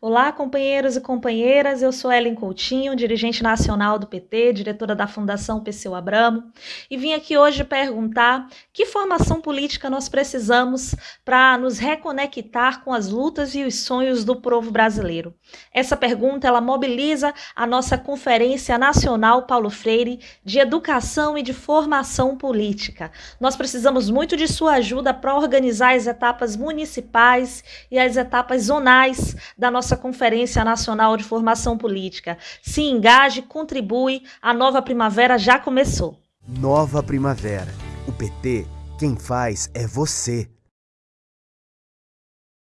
Olá, companheiros e companheiras. Eu sou Ellen Coutinho, dirigente nacional do PT, diretora da Fundação Perseu Abramo, e vim aqui hoje perguntar que formação política nós precisamos para nos reconectar com as lutas e os sonhos do povo brasileiro. Essa pergunta ela mobiliza a nossa Conferência Nacional Paulo Freire de Educação e de Formação Política. Nós precisamos muito de sua ajuda para organizar as etapas municipais e as etapas zonais da nossa nossa Conferência Nacional de Formação Política. Se engaje, contribui, a nova primavera já começou. Nova primavera. O PT, quem faz é você.